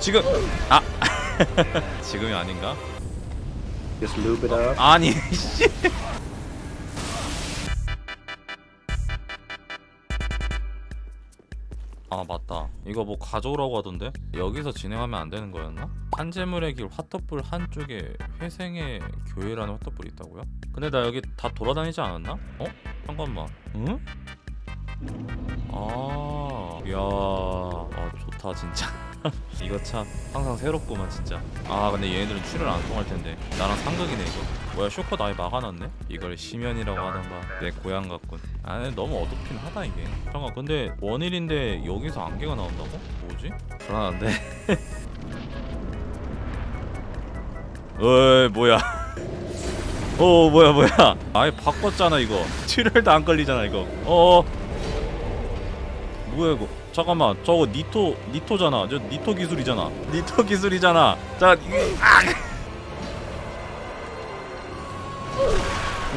지금 아 지금이 아닌가? 아니 씨. 아 맞다 이거 뭐 가져오라고 하던데 여기서 진행하면 안 되는 거였나? 한재물의 길 화터불 한쪽에 회생의 교회라는 화터불이 있다고요? 근데 나 여기 다 돌아다니지 않았나? 어? 잠깐만 응? 아, 이야, 아 좋다 진짜. 이거 참 항상 새롭구만 진짜. 아 근데 얘네들은 출혈 안 통할 텐데 나랑 상극이네 이거. 뭐야 쇼컷 아예 막아놨네? 이걸 심연이라고 하던가 내 고향 같군. 아 너무 어둡긴 하다 이게. 잠깐 근데 원일인데 여기서 안개가 나온다고? 뭐지? 불안한데. 어이 뭐야? 어 뭐야 뭐야? 아예 바꿨잖아 이거. 출혈도 안 걸리잖아 이거. 어. 뭐야 이거? 잠깐만 저거 니토 니토잖아. 저 니토 기술이잖아. 니토 기술이잖아. 자 이게 아!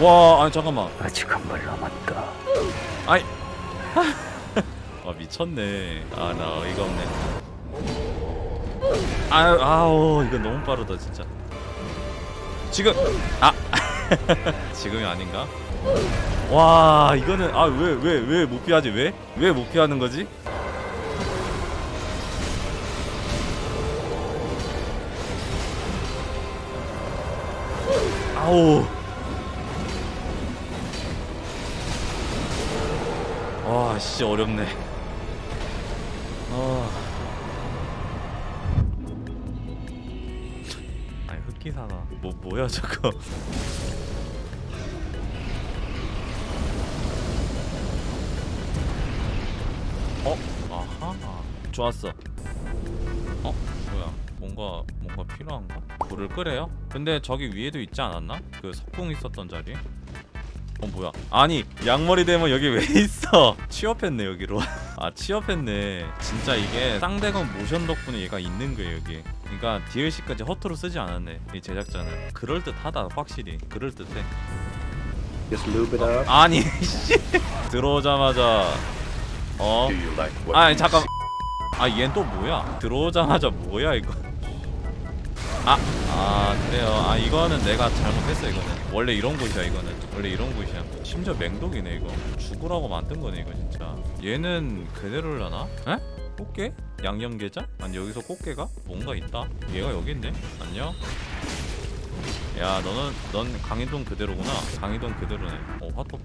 와 아니 잠깐만. 아직 한 발 남았다. 아이 아 미쳤네. 아 나 어이가 없네. 아유 아우 이거 너무 빠르다 진짜. 지금 아 지금이 아닌가? 와 이거는 아 왜 왜 왜 못 피하지 왜? 왜 못 피하는 거지? 아우 와씨 어렵네 아 아니 흑기사가 뭐 뭐야 저거 좋았어. 어? 뭐야? 뭔가 뭔가 필요한가? 불을 끄래요? 근데 저기 위에도 있지 않았나? 그 석궁 있었던 자리? 어 뭐야? 아니 양머리 대면 여기 왜 있어? 취업했네 여기로. 아 취업했네. 진짜 이게 쌍대건 모션 덕분에 얘가 있는 거예요 여기. 그러니까 DLC까지 허투루 쓰지 않았네 이 제작자는. 그럴듯하다 확실히. 그럴듯해. Up. 아니 씨. 들어오자마자. 어? 아니 잠깐 아 얘는 또 뭐야? 들어오자마자 뭐야 이거? 아, 아 그래요. 아 이거는 내가 잘못했어 이거는. 원래 이런 곳이야 이거는. 원래 이런 곳이야. 심지어 맹독이네 이거. 죽으라고 만든 거네 이거 진짜. 얘는 그대로려나? 에? 꽃게? 양념게장? 아니 여기서 꽃게가? 뭔가 있다? 얘가 여기 있네? 안녕? 야 너는 넌 강희동 그대로구나. 강희동 그대로네. 어 화터풀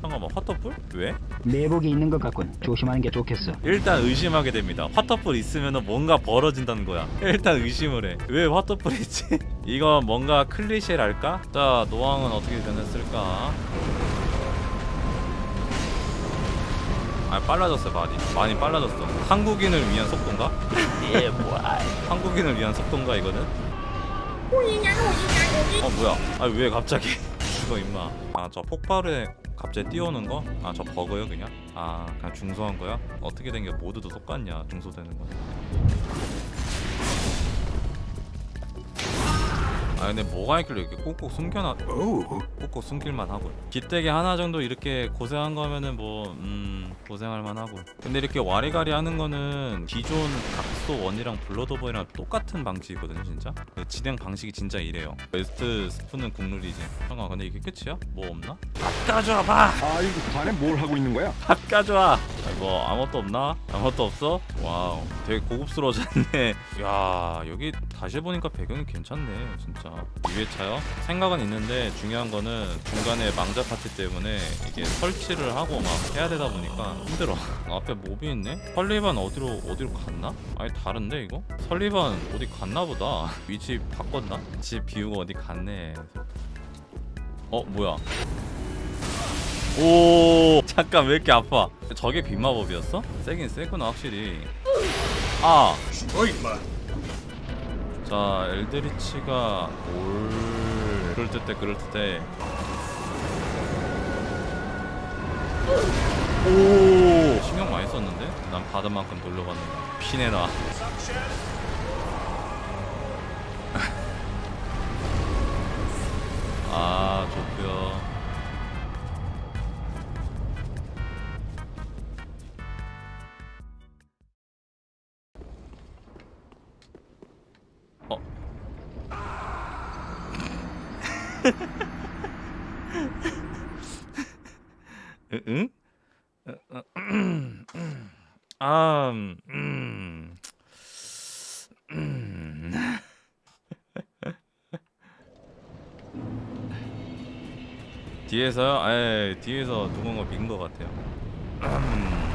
잠깐만 화터풀? 왜? 내복이 있는 것 같군. 조심하는 게 좋겠어. 일단 의심하게 됩니다. 화터풀 있으면 뭔가 벌어진다는 거야. 일단 의심을 해. 왜 화터풀 있지? 이거 뭔가 클리셰랄까? 자, 노왕은 어떻게 변했을까? 아, 빨라졌어, 많이. 많이 빨라졌어. 한국인을 위한 속도인가? Yeah, boy. 한국인을 위한 속도인가, 이거는? 어, 뭐야. 아, 왜 갑자기? 죽어, 임마. 아, 저 폭발에 갑자기 뛰어오는 거? 아, 저 버그요, 그냥? 아, 그냥 중소한 거야? 어떻게 된 게 모두도 똑같냐, 중소되는 건. 아 근데 뭐가 있길래 이렇게 꼭꼭 숨겨놔 꼭꼭 숨길만 하고 기대기 하나 정도 이렇게 고생한 거면은 뭐 음 고생할 만하고 근데 이렇게 와리가리 하는 거는 기존 각 소 원이랑 블러드 오버이랑 똑같은 방식이거든요 진짜 그 진행 방식이 진짜 이래요 웨스트 스프는 국룰이지 잠깐 근데 이게 끝이야? 뭐 없나? 밥 가져와 봐! 아이고 자네 뭘 하고 있는 거야? 밥 가져와! 아, 뭐 아무것도 없나? 아무것도 없어? 와우 되게 고급스러워졌네 야 여기 다시 보니까 배경이 괜찮네 진짜 2회차요? 생각은 있는데 중요한 거는 중간에 망자 파티 때문에 이게 설치를 하고 막 해야 되다 보니까 힘들어 앞에 몹이 있네? 설리반 어디로 어디로 갔나? 아니 다른데 이거? 설리반 어디 갔나 보다. 위치 바꿨나? 집 비우고 어디 갔네. 어 뭐야? 오 잠깐 왜 이렇게 아파? 저게 빗마법이었어? 세긴 세구나 확실히. 아! 자 엘드리치가 올 그럴듯해 그럴듯해. 오 쳤는데? 난 받은 만큼 돌려받는다 피내라 아 좋구요 어 응? 아, 음, 음. 음. 뒤에서요? 에 뒤에서 누군가 민것 같아요. 음.